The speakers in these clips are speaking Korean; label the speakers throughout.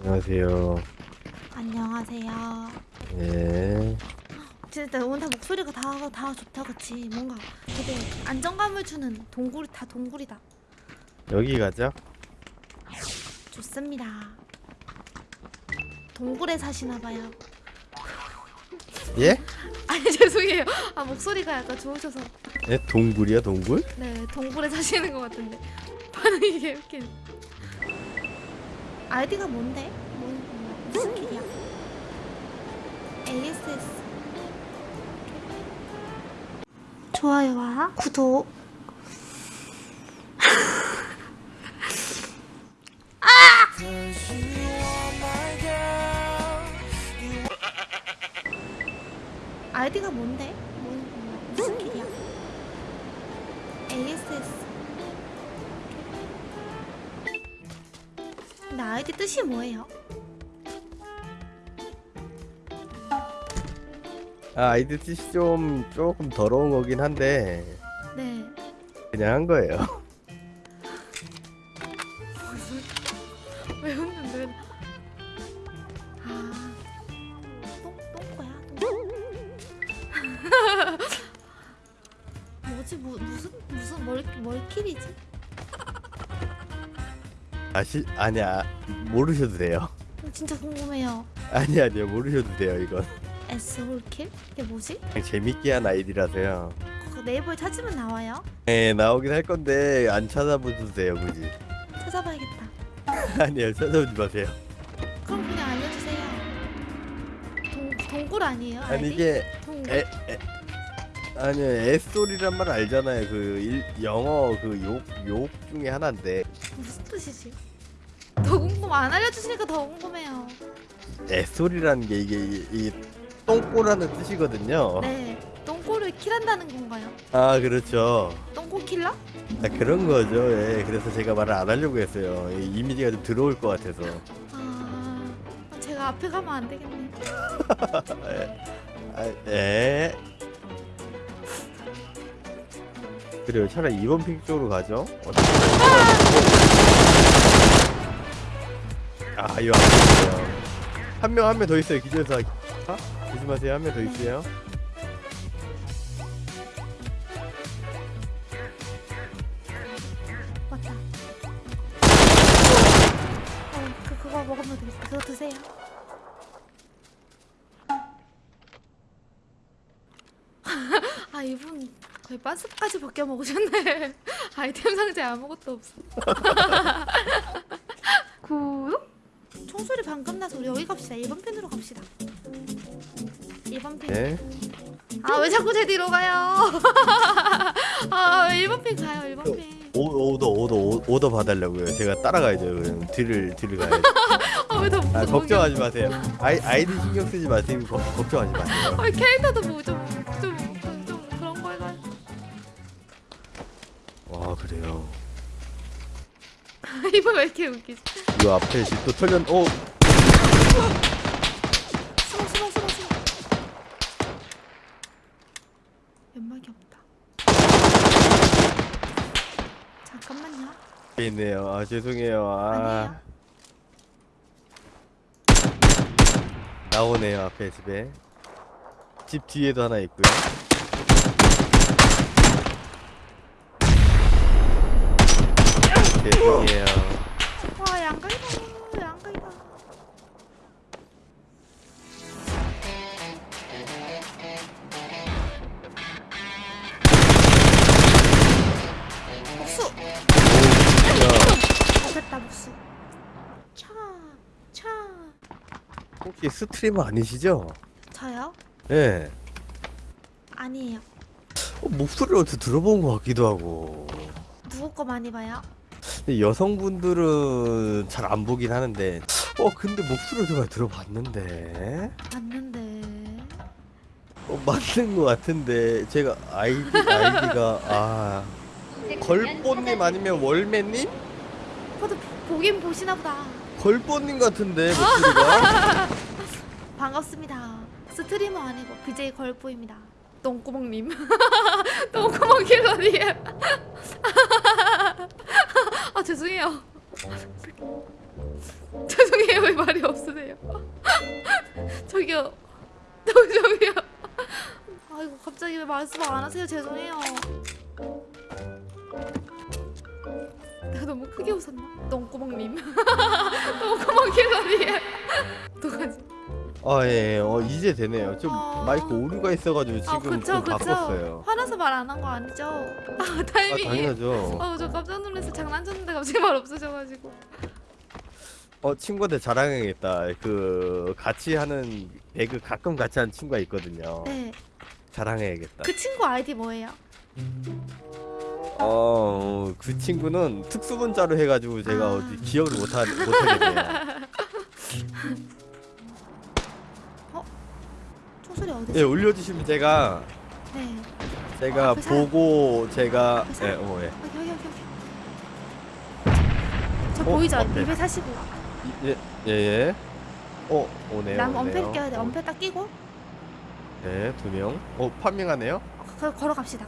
Speaker 1: 안녕하세요.
Speaker 2: 안녕하세요.
Speaker 1: 예.
Speaker 2: 진짜 오늘 다 목소리가 다, 다 좋다 그치? 뭔가 되게 안정감을 주는 동굴 다 동굴이다.
Speaker 1: 여기 가죠?
Speaker 2: 좋습니다. 동굴에 사시나봐요.
Speaker 1: 예?
Speaker 2: 아니 죄송해요. 아 목소리가 약간 좋으셔서
Speaker 1: 예? 동굴이야 동굴?
Speaker 2: 네 동굴에 사시는 것 같은데 반응이 개웃긴. 아이디가 뭔데? 뭐, 뭐, 무슨 길이야? ASS. 좋아요와 구독. 아이디가 뭔데? 뭐, 뭐, 무슨 길이야? ASS. 근데 아이디 뜻이 뭐예요?
Speaker 1: 아 아이디 뜻이 좀 조금 더러운 거긴 한데
Speaker 2: 네.
Speaker 1: 그냥 한 거예요.
Speaker 2: 왜 웃는데? 왜... 아, 똥 똥꼬야. 똥. 뭐지? 뭐, 무슨 무슨 멀 멀킬이지?
Speaker 1: 아시 아니야 모르셔도 돼요.
Speaker 2: 진짜 궁금해요.
Speaker 1: 아니 아니요 모르셔도 돼요 이건
Speaker 2: S 홀킬? 이게 뭐지?
Speaker 1: 그냥 재밌게 한 아이디라서요.
Speaker 2: 그 네이버에 찾으면 나와요?
Speaker 1: 네 나오긴 할 건데 안 찾아보셔도 돼요 굳이.
Speaker 2: 찾아봐야겠다.
Speaker 1: 아니요 찾아보지 마세요.
Speaker 2: 그럼 그냥 알려주세요. 동 동굴 아니에요?
Speaker 1: 아니
Speaker 2: 아이디?
Speaker 1: 이게
Speaker 2: 동굴.
Speaker 1: 에, 에 아니요 에소리란 말 알잖아요. 그 일, 영어 그 욕 욕 중에 하나인데
Speaker 2: 무슨 뜻이지? 더 궁금 안 알려주시니까 더 궁금해요.
Speaker 1: 에소리라는 게 이게 이, 이 똥꼬라는 뜻이거든요.
Speaker 2: 네, 똥꼬를 킬한다는 건가요?
Speaker 1: 아 그렇죠.
Speaker 2: 똥꼬 킬러?
Speaker 1: 아, 그런 거죠. 예. 그래서 제가 말을 안 하려고 했어요. 이 이미지가 좀 들어올 것 같아서.
Speaker 2: 아, 제가 앞에 가면 안 되겠네.
Speaker 1: 아, 예. 그래요. 차라리 2번 핑 쪽으로 가죠. 어 아, 이거 안 되네요. 한명 한 명 더 있어요. 기존에서. 아? 조심하세요. 한 명 더 있어요.
Speaker 2: 맞다. 어, 그 그거 먹으면 되겠다. 그거 드세요. 아 이분 거의 반스까지 벗겨 먹으셨네. 아이템 상자에 아무것도 없어. 총소리 방금 나서 우리 여기 갑시다. 1번 핀으로 갑시다. 1번 핀.
Speaker 1: 네.
Speaker 2: 아왜 자꾸 제 뒤로 가요? 아 1번 핀 가요 1번 핀.
Speaker 1: 오, 오더 오더 오- 오더 봐달라고요. 제가 따라가야죠. 그럼 뒤를 뒤를 가야죠.
Speaker 2: 아왜더
Speaker 1: 아,
Speaker 2: 게
Speaker 1: 걱정하지 마세요. 아이 아이디 신경 쓰지 마세요. 거, 걱정하지 마세요.
Speaker 2: 아 캐릭터도 뭐좀좀 좀 그런 거 해가지고
Speaker 1: 와 그래요.
Speaker 2: 이거 왜 이렇게 웃기지?
Speaker 1: 이 앞에 집도 털렸. 어
Speaker 2: 숨어 숨어 숨어 숨어 연막이 없다 잠깐만요
Speaker 1: 있네요. 아 죄송해요. 아
Speaker 2: 아니에요
Speaker 1: 나오네요 앞에 집에. 집 뒤에도 하나 있고요. 죄송해요.
Speaker 2: 와 양각이다 양각이다 목수
Speaker 1: 야,
Speaker 2: 잡혔다 목수 차 차
Speaker 1: 혹시 스트리머 아니시죠?
Speaker 2: 저요?
Speaker 1: 예.
Speaker 2: 아니에요
Speaker 1: 어, 목소리를 어디서 들어본 것 같기도 하고.
Speaker 2: 누구 거 많이 봐요?
Speaker 1: 여성분들은 잘 안 보긴 하는데. 어 근데 목소리를 제가 들어봤는데.
Speaker 2: 봤는데
Speaker 1: 어, 맞는 것 같은데 제가 아이디 아이디가 아 걸뽀님 아니면 월매님?
Speaker 2: 저도 보긴 보시나 보다
Speaker 1: 걸뽀님 같은데 목소리가
Speaker 2: 반갑습니다. 스트리머 아니고 BJ 걸보입니다. 똥구멍님. 똥구멍 킬러님. 아 죄송해요. 죄송해요. 말이 없으세요? 저기요. 저, 저기요. 아이고 갑자기 왜 말씀 안 하세요? 죄송해요. 내가 너무 크게 웃었나? 똥구멍님. 똥구멍 캐러리에. 어떡하지?
Speaker 1: 아 예, 어 이제 되네요. 좀
Speaker 2: 어.
Speaker 1: 마이크 오류가 있어가지고 지금
Speaker 2: 아 그쵸
Speaker 1: 좀
Speaker 2: 그쵸.
Speaker 1: 바꿨어요.
Speaker 2: 화나서 말 안 한 거 아니죠?
Speaker 1: 아아
Speaker 2: 타이밍이.
Speaker 1: 당연하죠.
Speaker 2: 아우 저 깜짝 놀라서 장난쳤는데 갑자기 말 없어져가지고.
Speaker 1: 어 친구한테 자랑해야겠다. 그 같이 하는 배그 가끔 같이 하는 친구가 있거든요.
Speaker 2: 네.
Speaker 1: 자랑해야겠다.
Speaker 2: 그 친구 아이디 뭐예요?
Speaker 1: 어, 그 친구는 특수문자로 해가지고 제가
Speaker 2: 아.
Speaker 1: 어디 기억을 못하 못하겠네요.
Speaker 2: 소리 어디서?
Speaker 1: 예, 올려주시면 제가
Speaker 2: 네.
Speaker 1: 제가
Speaker 2: 앞에서?
Speaker 1: 보고 제가
Speaker 2: 앞에서?
Speaker 1: 예, 어, 예.
Speaker 2: 여기 여기 여기 여기. 저
Speaker 1: 어,
Speaker 2: 보이죠?
Speaker 1: 어때?
Speaker 2: 245.
Speaker 1: 예, 예, 예. 어, 오네요.
Speaker 2: 남
Speaker 1: 오네요.
Speaker 2: 엄폐 껴야 돼. 엄폐 딱 끼고
Speaker 1: 네, 두 명. 어, 판명하네요.
Speaker 2: 거, 걸어갑시다.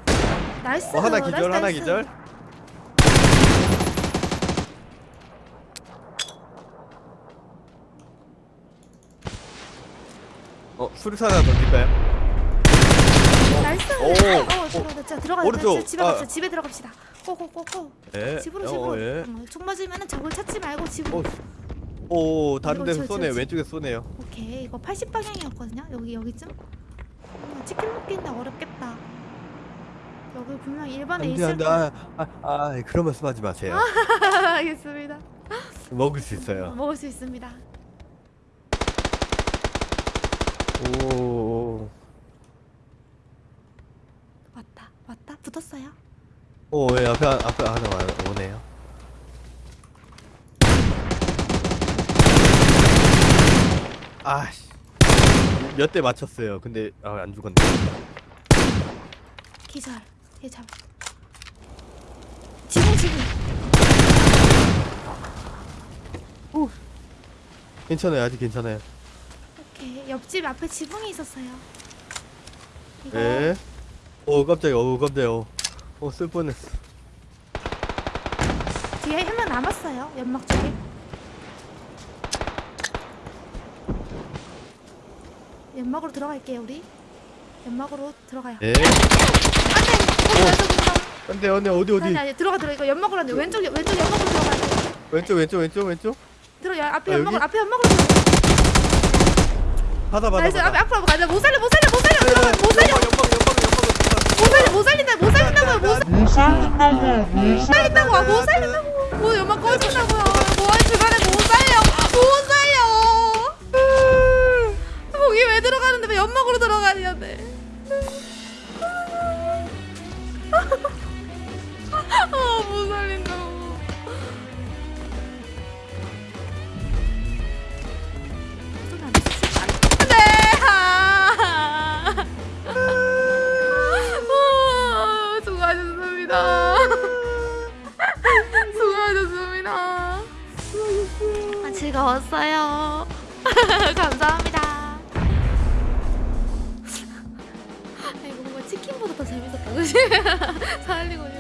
Speaker 2: nice.
Speaker 1: 어, 하나
Speaker 2: nice,
Speaker 1: 기절, 하나
Speaker 2: 나이스.
Speaker 1: 기절. 어, 수류탄 하나 던질까요?
Speaker 2: nice.
Speaker 1: 오.
Speaker 2: 어, 들어가. 자, 들어가.
Speaker 1: 오른쪽.
Speaker 2: 집에
Speaker 1: 아.
Speaker 2: 갑시다. 집에 들어갑시다. go go go go.
Speaker 1: 예.
Speaker 2: 집으로
Speaker 1: 어,
Speaker 2: 집으로.
Speaker 1: 예.
Speaker 2: 어, 총 맞으면은 적을 찾지 말고 집으로.
Speaker 1: 어, 오, 다른 데서 쏘네요.
Speaker 2: 그렇지.
Speaker 1: 왼쪽에 쏘네요.
Speaker 2: 오케이. 이거 80 방향이었거든요. 여기 여기쯤. 어, 치킨 먹기인데 어렵겠다. 여기 분명 일반에
Speaker 1: 안돼
Speaker 2: 있을
Speaker 1: 안돼. 아, 아, 아, 그런 말씀 하지 마세요.
Speaker 2: 알겠습니다.
Speaker 1: 먹을 수 있어요.
Speaker 2: 먹을 수 있습니다.
Speaker 1: 오,
Speaker 2: 왔다. 왔다. 붙었어요.
Speaker 1: 오, 예, 앞에 앞에 하나 와- 오네요. 아씨, 몇 대 맞췄어요. 근데 아, 안 죽었네.
Speaker 2: 기절. 얘 잡. 지붕 지붕.
Speaker 1: 괜찮아요. 아직 괜찮아요.
Speaker 2: 옆집 앞에 지붕이 있었어요. 이거
Speaker 1: 예. 오, 깜짝이야. 오, 깜짝이야. 오, 오, 쓸 뻔했어.
Speaker 2: 뒤에 한 명 남았어요. 연막 쪽에. 연막으로 들어갈게요 우리. 연막으로 들어가요.
Speaker 1: 예.
Speaker 2: 안돼.
Speaker 1: 근데 언니 어디 어디?
Speaker 2: 아니 아니 들어가 들어 이거 연막으로 안돼 왼쪽 왼쪽 연막으로 들어가야 돼.
Speaker 1: 왼쪽 왼쪽 왼쪽 왼쪽.
Speaker 2: 들어 야 앞에
Speaker 1: 아,
Speaker 2: 연막으로
Speaker 1: 여기?
Speaker 2: 앞에 연막으로 들어.
Speaker 1: 받아 받아
Speaker 2: 나이스. 앞에. 앞으로 가자. 못 살려 못 살려 못 살려. 들어가 못 살려.
Speaker 1: 연방 연방 연방
Speaker 2: 못 살려 못 살린다 못 살린다고요. 못 살린다고 못 살린다고. 아, 못 살린다고. 뭐 연막 꺼진다고요. 뭐할 주간에 즐거웠어요. 감사합니다. 아니 뭔가 치킨보다 더 재밌었다? 살리고 싶어.